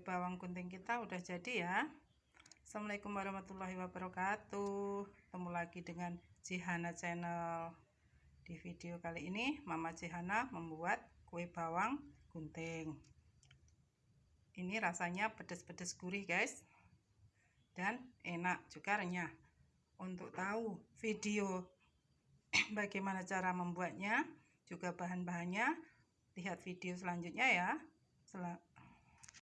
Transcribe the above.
bawang gunting kita udah jadi ya. Assalamualaikum warahmatullahi wabarakatuh. Ketemu lagi dengan Cihana channel. Di video kali ini Mama Cihana membuat kue bawang gunting. Ini rasanya pedes-pedes gurih guys. Dan enak juga renyah. Untuk tahu video bagaimana cara membuatnya juga bahan-bahannya lihat video selanjutnya ya.